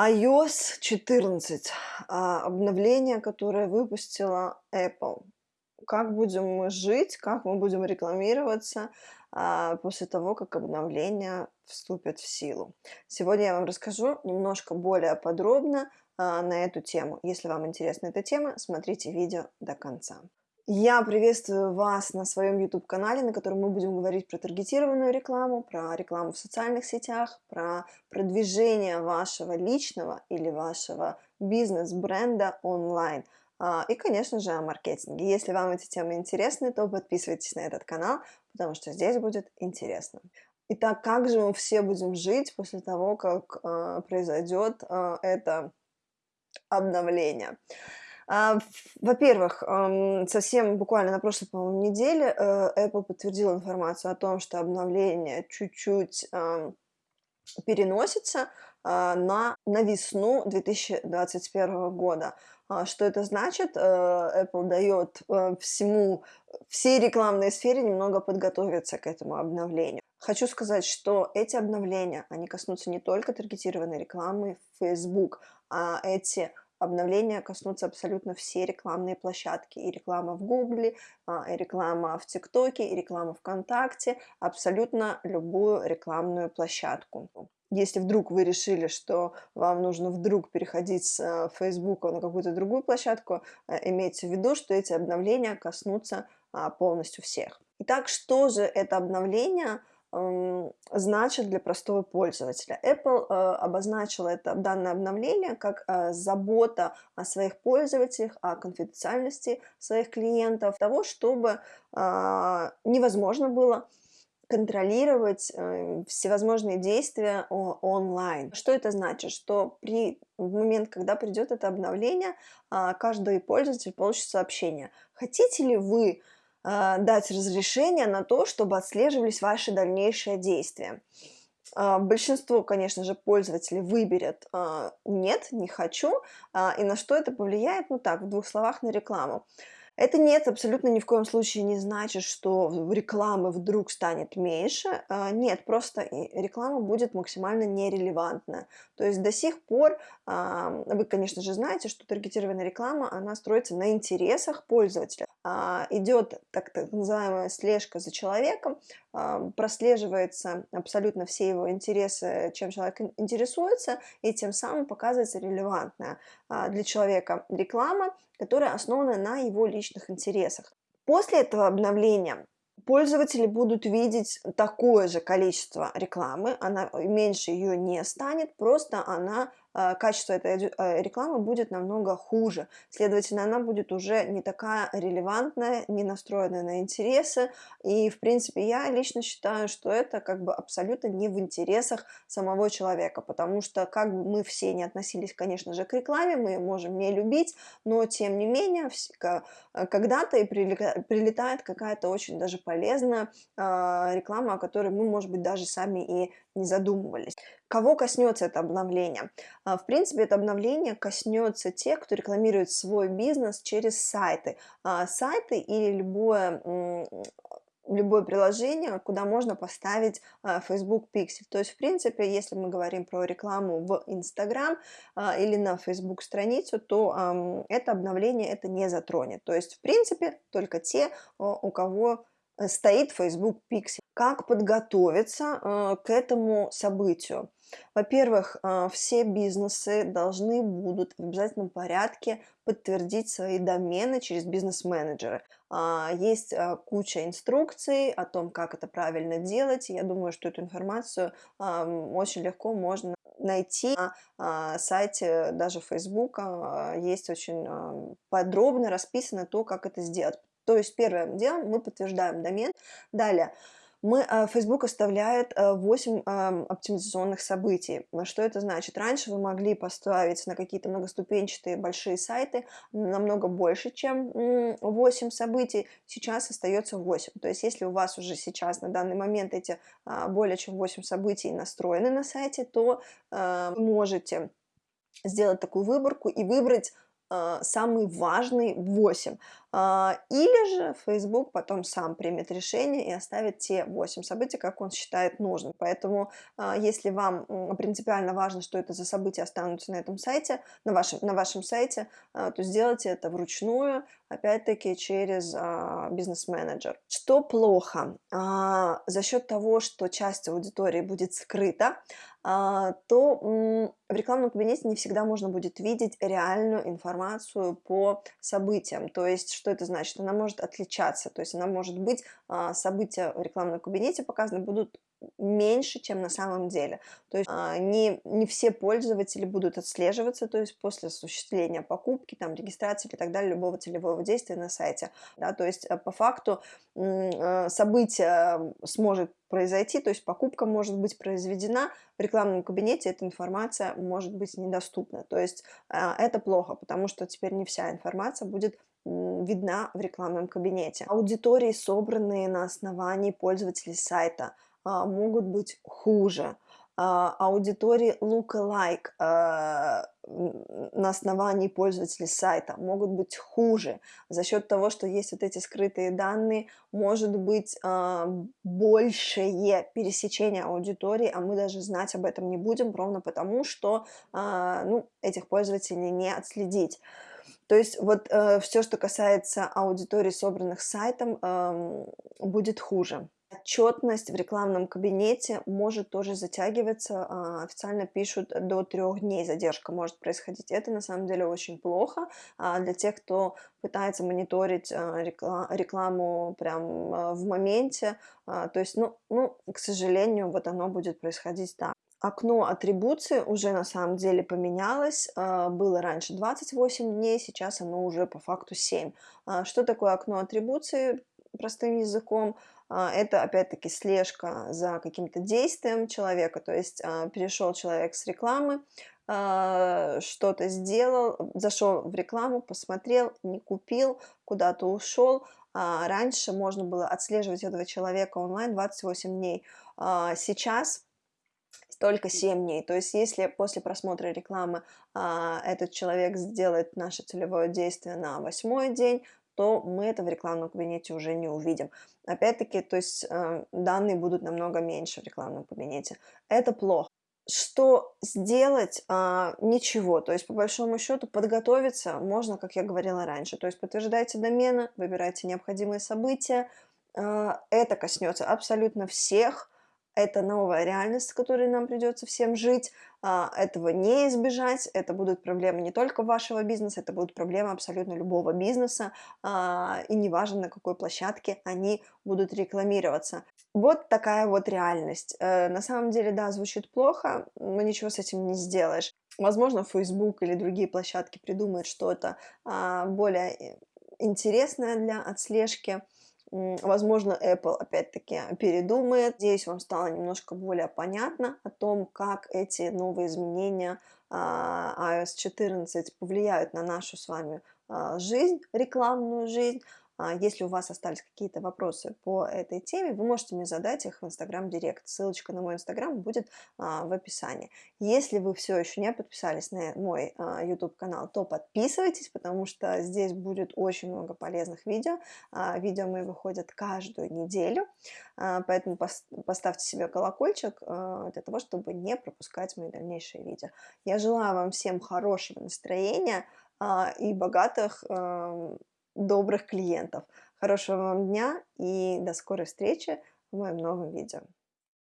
iOS 14, а, обновление, которое выпустила Apple. Как будем мы жить, как мы будем рекламироваться а, после того, как обновление вступит в силу. Сегодня я вам расскажу немножко более подробно а, на эту тему. Если вам интересна эта тема, смотрите видео до конца. Я приветствую вас на своем YouTube-канале, на котором мы будем говорить про таргетированную рекламу, про рекламу в социальных сетях, про продвижение вашего личного или вашего бизнес-бренда онлайн. А, и, конечно же, о маркетинге. Если вам эти темы интересны, то подписывайтесь на этот канал, потому что здесь будет интересно. Итак, как же мы все будем жить после того, как э, произойдет э, это обновление? А, во-первых, совсем буквально на прошлой, по-моему, неделе э, Apple подтвердил информацию о том, что обновление чуть-чуть переносится а, на, на весну 2021 года. А, что это значит? Э, Apple дает э, всему, всей рекламной сфере немного подготовиться к этому обновлению. Хочу сказать, что эти обновления, они коснутся не только таргетированной рекламы в Facebook, а эти обновления коснутся абсолютно все рекламные площадки. И реклама в Гугле, и реклама в ТикТоке, и реклама ВКонтакте, абсолютно любую рекламную площадку. Если вдруг вы решили, что вам нужно вдруг переходить с Facebook на какую-то другую площадку, э, имейте в виду, что эти обновления коснутся а, полностью всех. Итак, что же это обновление значит для простого пользователя. Apple э, обозначила это данное обновление как э, забота о своих пользователях, о конфиденциальности своих клиентов, того, чтобы э, невозможно было контролировать всевозможные действия онлайн. Что это значит? Что при в момент, когда придет это обновление, каждый пользователь получит сообщение. Хотите ли вы дать разрешение на то, чтобы отслеживались ваши дальнейшие действия. А, большинство, конечно же, пользователей выберет а, «нет, не хочу», и на что это повлияет, ну так, в двух словах, на рекламу. Это нет, абсолютно ни в коем случае не значит, что рекламы вдруг станет меньше. Нет, просто реклама будет максимально нерелевантна. То есть до сих пор, вы, конечно же, знаете, что таргетированная реклама, она строится на интересах пользователя. А, идет так, так называемая слежка за человеком, а, прослеживается абсолютно все его интересы, чем человек интересуется, и тем самым показывается релевантная а, для человека реклама, которая основана на его личных интересах. После этого обновления пользователи будут видеть такое же количество рекламы, она меньше ее не станет, просто она качество этой э, рекламы будет намного хуже. Следовательно, она будет уже не такая релевантная, не настроенная на интересы. И, в принципе, я лично считаю, что это как бы абсолютно не в интересах самого человека, потому что как бы мы все не относились, конечно же, к рекламе, мы можем не любить, но, тем не менее, э, когда-то и прилетает какая-то очень даже полезная реклама, о которой мы, может быть, даже сами и не задумывались. Кого коснется это обновление? А, в принципе, это обновление коснется тех, кто рекламирует свой бизнес через сайты. А, сайты или любое любое приложение, куда можно поставить а, Facebook Pixel. То есть, в принципе, если мы говорим про рекламу в Instagram или на Facebook страницу, то это обновление это не затронет. То есть, в принципе, только те, у кого Э, стоит Facebook Pixel. Как подготовиться к этому событию? Во-первых, э, все бизнесы должны будут в обязательном порядке подтвердить свои домены через бизнес-менеджеры. А, есть куча инструкций о том, как это правильно делать. Я думаю, что эту информацию очень легко можно найти на сайте даже Facebook. Есть очень подробно расписано то, как это сделать. То есть первым делом мы подтверждаем домен. Далее мы, э, Facebook оставляет 8 э, оптимизационных событий. Что это значит? Раньше вы могли поставить на какие-то многоступенчатые большие сайты намного больше, чем 8 событий. Сейчас остается 8. То есть если у вас уже сейчас на данный момент эти а, более чем 8 событий настроены на сайте, то вы можете сделать такую выборку и выбрать самый важный 8. А, или же Facebook потом сам примет решение и оставит те 8 событий, как он считает нужным. Поэтому, а, если вам принципиально важно, что это за события останутся на этом сайте, на вашем, на вашем сайте, а, то сделайте это вручную, опять-таки через бизнес-менеджер. Что плохо? За счет того, что часть аудитории будет скрыта, то в рекламном кабинете не всегда можно будет видеть реальную информацию по событиям. То есть, что это значит? Она может отличаться, то есть она может быть, а, события в рекламном кабинете показаны будут меньше, чем на самом деле. То есть а, не, не все пользователи будут отслеживаться, то есть после осуществления покупки, там, регистрации и так далее, любого целевого действия на сайте. Да, то есть по факту событие сможет произойти, то есть покупка может быть произведена, в рекламном кабинете эта информация может быть недоступна. То есть а, это плохо, потому что теперь не вся информация будет видна в рекламном кабинете. Аудитории, собранные на основании пользователей сайта, а, могут быть хуже. А, аудитории lookalike а, на основании пользователей сайта могут быть хуже. За счет того, что есть вот эти скрытые данные, может быть а, большее пересечение аудитории, а мы даже знать об этом не будем, ровно потому, что ну, этих пользователей не отследить. То есть вот э, все, что касается аудитории, собранных сайтом, э, будет хуже. Отчетность в рекламном кабинете может тоже затягиваться, а, официально пишут до трех дней задержка может происходить. Это на самом деле очень плохо а, для тех, кто пытается мониторить а, рекламу прям в моменте. То есть, ну, ну, к сожалению, вот оно будет происходить так. Окно атрибуции уже на самом деле поменялось. Было раньше 28 дней, сейчас оно уже по факту 7. Что такое окно атрибуции? Простым языком а, это опять-таки слежка за каким-то действием человека, то есть а, перешел человек с рекламы, а, что-то сделал, зашел в рекламу, посмотрел, не купил, куда-то ушел. Раньше можно было отслеживать этого человека онлайн 28 дней. Сейчас только 7 дней. То есть если после просмотра рекламы этот человек сделает наше целевое действие на восьмой день, то мы это в рекламном кабинете уже не увидим. Опять-таки, то есть э, данные будут намного меньше в рекламном кабинете. Это плохо. Что сделать? А, ничего. То есть, по большому счету, подготовиться можно, как я говорила раньше. То есть, подтверждайте домены, выбирайте необходимые события. А, это коснется абсолютно всех это новая реальность, с которой нам придется всем жить, а, этого не избежать, это будут проблемы не только вашего бизнеса, это будут проблемы абсолютно любого бизнеса, а, и неважно, на какой площадке они будут рекламироваться. Вот такая вот реальность. Э, на самом деле, да, звучит плохо, но ничего с этим не сделаешь. Возможно, Facebook или другие площадки придумают что-то а, более э, интересное для отслежки, Возможно, Apple опять-таки передумает. Здесь вам стало немножко более понятно о том, как эти новые изменения а, iOS 14 повлияют на нашу с вами а, жизнь, рекламную жизнь. А, если у вас остались какие-то вопросы по этой теме, вы можете мне задать их в Instagram Директ. Ссылочка на мой Instagram будет а, в описании. Если вы все еще не подписались на мой а, YouTube канал, то подписывайтесь, потому что здесь будет очень много полезных видео. Видео мои выходят каждую неделю, поэтому поставьте себе колокольчик для того, чтобы не пропускать мои дальнейшие видео. Я желаю вам всем хорошего настроения и богатых добрых клиентов. Хорошего вам дня и до скорой встречи в моем новом видео.